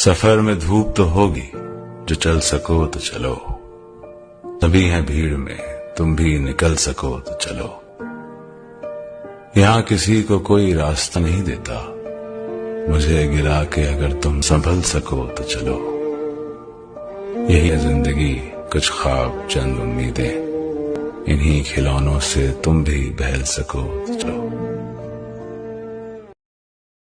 सफ़र में धूप तो होगी, जो चल सको तो चलो। तभी है भीड़ में, तुम भी निकल सको तो चलो। यहाँ किसी को कोई रास्ता नहीं देता। मुझे गिरा के अगर तुम संभल सको तो चलो। यही है ज़िंदगी, कुछ ख्वाब, चंद उम्मीदें। इन्हीं खिलौनों से तुम भी बहल सको तो चलो।